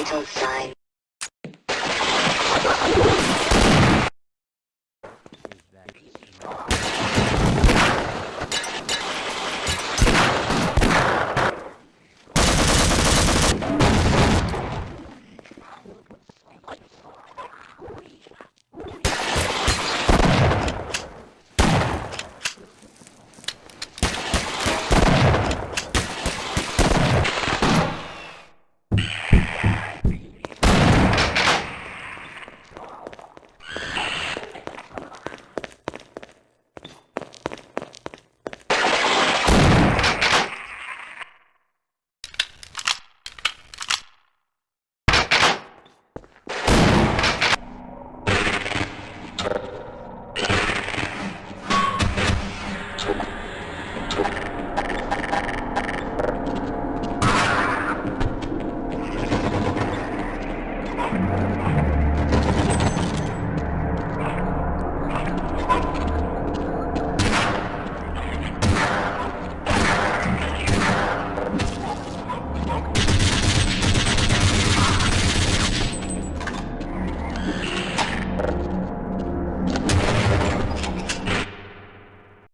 vital sign. Thank you.